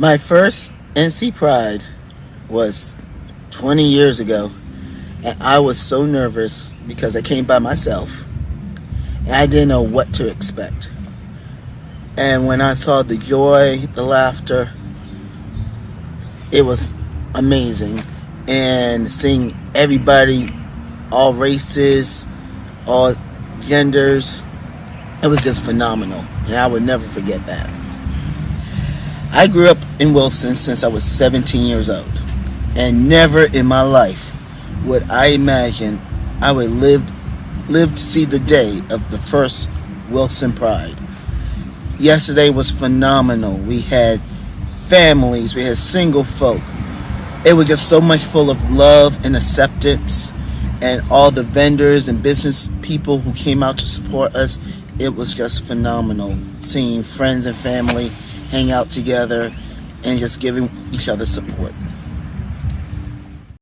My first NC Pride was 20 years ago, and I was so nervous because I came by myself, and I didn't know what to expect. And when I saw the joy, the laughter, it was amazing. And seeing everybody, all races, all genders, it was just phenomenal. And I would never forget that. I grew up in Wilson since I was 17 years old. And never in my life would I imagine I would live live to see the day of the first Wilson Pride. Yesterday was phenomenal. We had families, we had single folk. It was just so much full of love and acceptance and all the vendors and business people who came out to support us. It was just phenomenal seeing friends and family hang out together and just giving each other support.